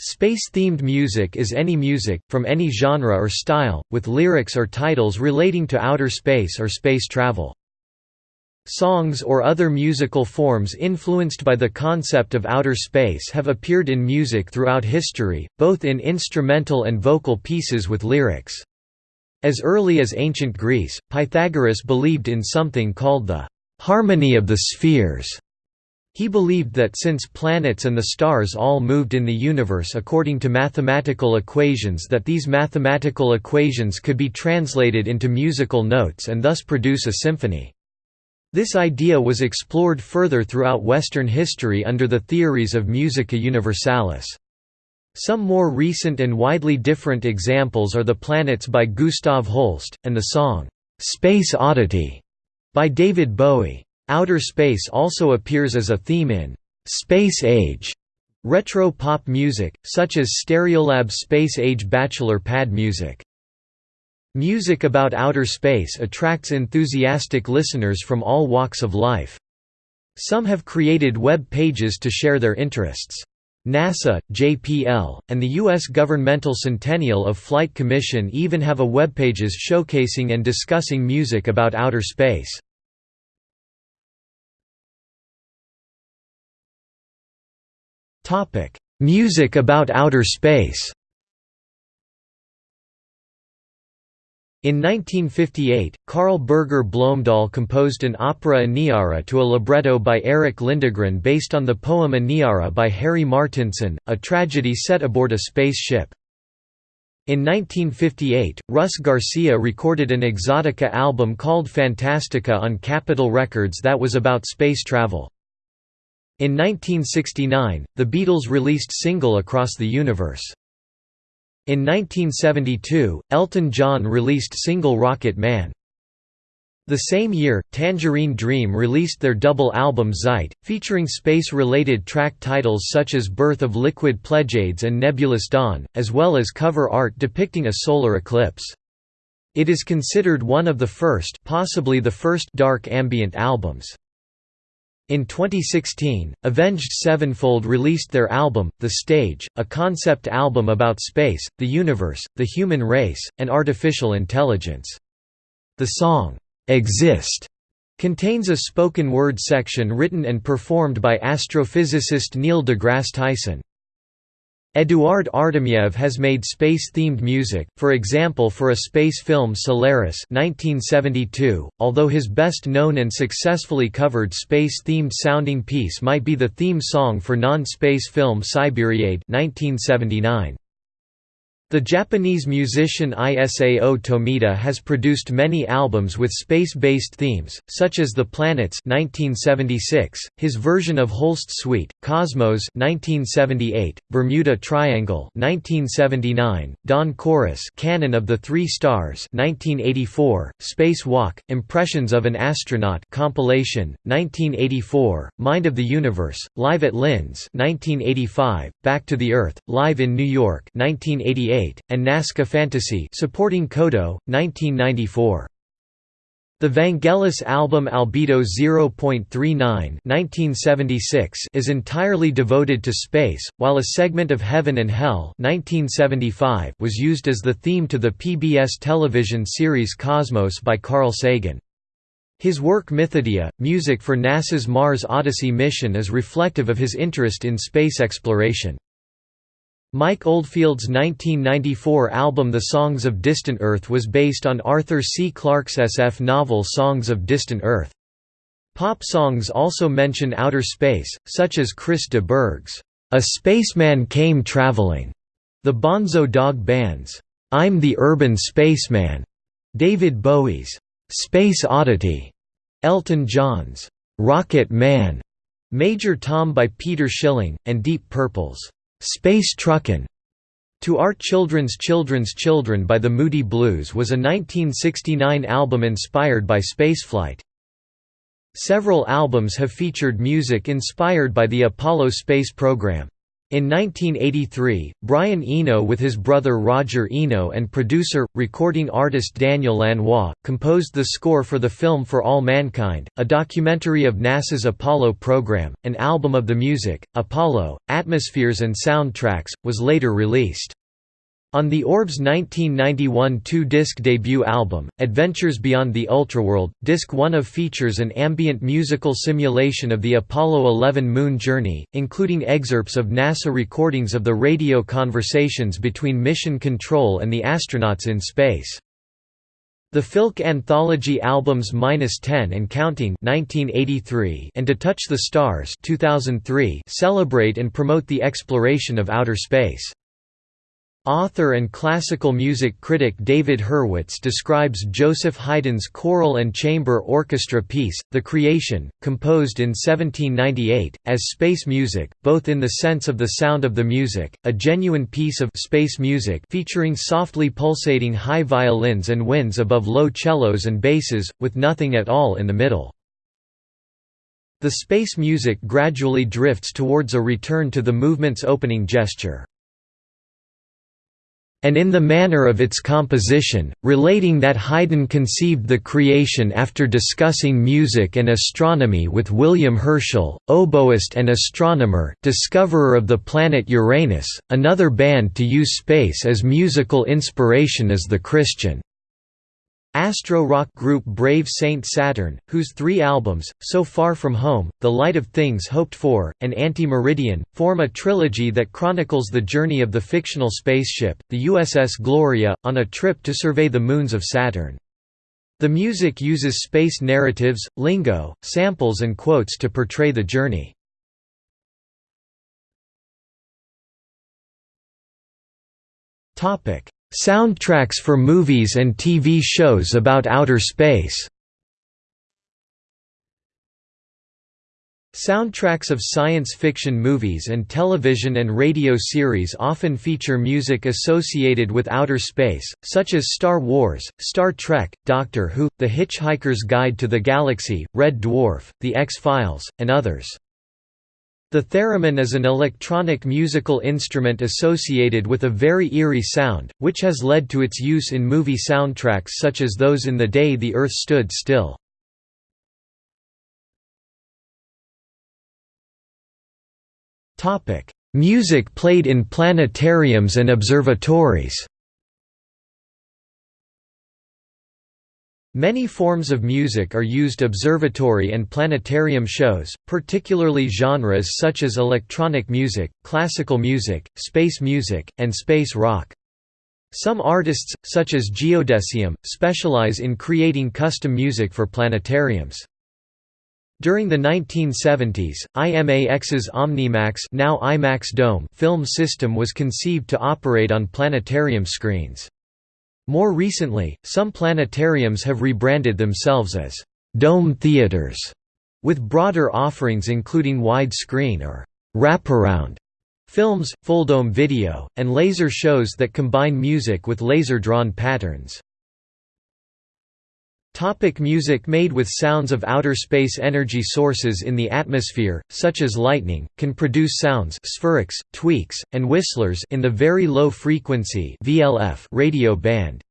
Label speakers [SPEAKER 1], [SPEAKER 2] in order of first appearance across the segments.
[SPEAKER 1] Space-themed music is any music, from any genre or style, with lyrics or titles relating to outer space or space travel. Songs or other musical forms influenced by the concept of outer space have appeared in music throughout history, both in instrumental and vocal pieces with lyrics. As early as ancient Greece, Pythagoras believed in something called the harmony of the spheres. He believed that since planets and the stars all moved in the universe according to mathematical equations that these mathematical equations could be translated into musical notes and thus produce a symphony. This idea was explored further throughout Western history under the theories of musica universalis. Some more recent and widely different examples are The Planets by Gustav Holst, and the song, "'Space Oddity' by David Bowie. Outer space also appears as a theme in "'Space Age' retro pop music, such as Stereolab's Space Age Bachelor Pad music. Music about outer space attracts enthusiastic listeners from all walks of life. Some have created web pages to share their interests. NASA, JPL, and the U.S. Governmental Centennial of Flight Commission even have a webpages showcasing and discussing music about outer space. Music about outer space In 1958, Karl-Birger Blomdahl composed an opera Aniara to a libretto by Erik Lindegren based on the poem Aniara by Harry Martinson, a tragedy set aboard a spaceship. In 1958, Russ Garcia recorded an Exotica album called Fantastica on Capitol Records that was about space travel. In 1969, the Beatles released Single Across the Universe. In 1972, Elton John released single Rocket Man. The same year, Tangerine Dream released their double album Zeit, featuring space-related track titles such as Birth of Liquid Pleiades and Nebulous Dawn, as well as cover art depicting a solar eclipse. It is considered one of the first possibly the first dark ambient albums. In 2016, Avenged Sevenfold released their album, The Stage, a concept album about space, the universe, the human race, and artificial intelligence. The song, "'Exist' contains a spoken word section written and performed by astrophysicist Neil deGrasse Tyson. Eduard Artemyev has made space-themed music, for example for a space film Solaris 1972, although his best-known and successfully covered space-themed sounding piece might be the theme song for non-space film Siberiade 1979. The Japanese musician Isao Tomita has produced many albums with space-based themes, such as The Planets 1976, his version of Holst Suite, Cosmos 1978, Bermuda Triangle 1979, Dawn Chorus Canon of the Three Stars 1984, Space Walk, Impressions of an Astronaut compilation, 1984, Mind of the Universe, Live at Linz 1985, Back to the Earth, Live in New York 1988, and Nazca Fantasy supporting Kodo, 1994. The Vangelis album Albedo 0.39 is entirely devoted to space, while a segment of Heaven and Hell 1975 was used as the theme to the PBS television series Cosmos by Carl Sagan. His work Mythodea, music for NASA's Mars Odyssey mission is reflective of his interest in space exploration. Mike Oldfield's 1994 album The Songs of Distant Earth was based on Arthur C. Clarke's SF novel Songs of Distant Earth. Pop songs also mention outer space, such as Chris de Burgh's A Spaceman Came Traveling, the Bonzo Dog Band's I'm the Urban Spaceman, David Bowie's Space Oddity, Elton John's Rocket Man, Major Tom by Peter Schilling, and Deep Purple's Space Truckin' To Our Children's Children's Children by the Moody Blues was a 1969 album inspired by spaceflight. Several albums have featured music inspired by the Apollo space program. In 1983, Brian Eno with his brother Roger Eno and producer, recording artist Daniel Lanois, composed the score for the film For All Mankind, a documentary of NASA's Apollo program. An album of the music, Apollo, Atmospheres and Soundtracks, was later released. On the Orb's 1991 two-disc debut album, Adventures Beyond the Ultraworld, Disc 1 of features an ambient musical simulation of the Apollo 11 moon journey, including excerpts of NASA recordings of the radio conversations between Mission Control and the astronauts in space. The Filk anthology albums Minus 10 and Counting 1983 and To Touch the Stars 2003 celebrate and promote the exploration of outer space. Author and classical music critic David Hurwitz describes Joseph Haydn's choral and chamber orchestra piece, The Creation, composed in 1798, as space music, both in the sense of the sound of the music, a genuine piece of space music featuring softly pulsating high violins and winds above low cellos and basses, with nothing at all in the middle. The space music gradually drifts towards a return to the movement's opening gesture and in the manner of its composition, relating that Haydn conceived the creation after discussing music and astronomy with William Herschel, oboist and astronomer, discoverer of the planet Uranus. Another band to use space as musical inspiration is the Christian Astro-rock group Brave Saint Saturn, whose three albums, So Far From Home, The Light of Things Hoped For, and Ante-Meridian, form a trilogy that chronicles the journey of the fictional spaceship, the USS Gloria, on a trip to survey the moons of Saturn. The music uses space narratives, lingo, samples and quotes to portray the journey. Topic: Soundtracks for movies and TV shows about outer space Soundtracks of science fiction movies and television and radio series often feature music associated with outer space, such as Star Wars, Star Trek, Doctor Who, The Hitchhiker's Guide to the Galaxy, Red Dwarf, The X-Files, and others. The theremin is an electronic musical instrument associated with a very eerie sound, which has led to its use in movie soundtracks such as those in The Day the Earth Stood Still. Music played in planetariums and observatories Many forms of music are used observatory and planetarium shows, particularly genres such as electronic music, classical music, space music, and space rock. Some artists, such as Geodesium, specialize in creating custom music for planetariums. During the 1970s, IMAX's Omnimax now IMAX Dome film system was conceived to operate on planetarium screens. More recently, some planetariums have rebranded themselves as «dome theaters», with broader offerings including wide-screen or «wraparound» films, full-dome video, and laser shows that combine music with laser-drawn patterns. Topic music made with sounds of outer space Energy sources in the atmosphere, such as lightning, can produce sounds spherics, tweaks, and whistlers in the very low frequency radio band.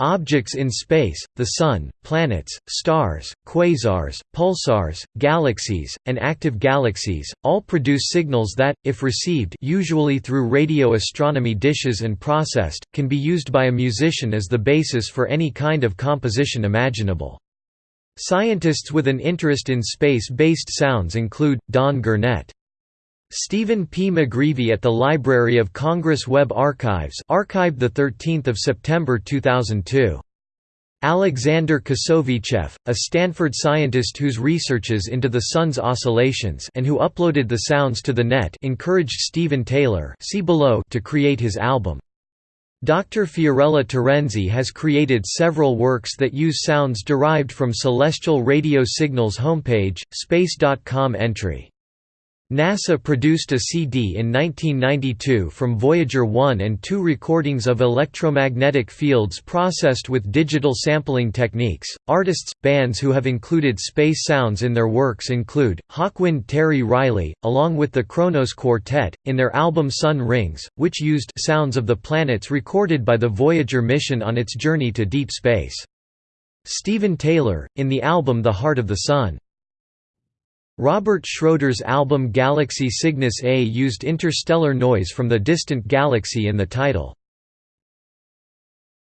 [SPEAKER 1] Objects in space, the Sun, planets, stars, quasars, pulsars, galaxies, and active galaxies, all produce signals that, if received usually through radio astronomy dishes and processed, can be used by a musician as the basis for any kind of composition imaginable. Scientists with an interest in space-based sounds include, Don Gurnett. Stephen P. McGreevy at the Library of Congress Web Archives archived 13 September 2002. Alexander Kosovichev, a Stanford scientist whose researches into the Sun's oscillations and who uploaded the sounds to the net encouraged Stephen Taylor see below to create his album. Dr. Fiorella Terenzi has created several works that use sounds derived from celestial radio signals homepage, space.com entry NASA produced a CD in 1992 from Voyager 1 and 2 recordings of electromagnetic fields processed with digital sampling techniques. Artists, bands who have included space sounds in their works include Hawkwind Terry Riley, along with the Kronos Quartet, in their album Sun Rings, which used sounds of the planets recorded by the Voyager mission on its journey to deep space. Stephen Taylor, in the album The Heart of the Sun. Robert Schroeder's album Galaxy Cygnus A used interstellar noise from the distant galaxy in the title.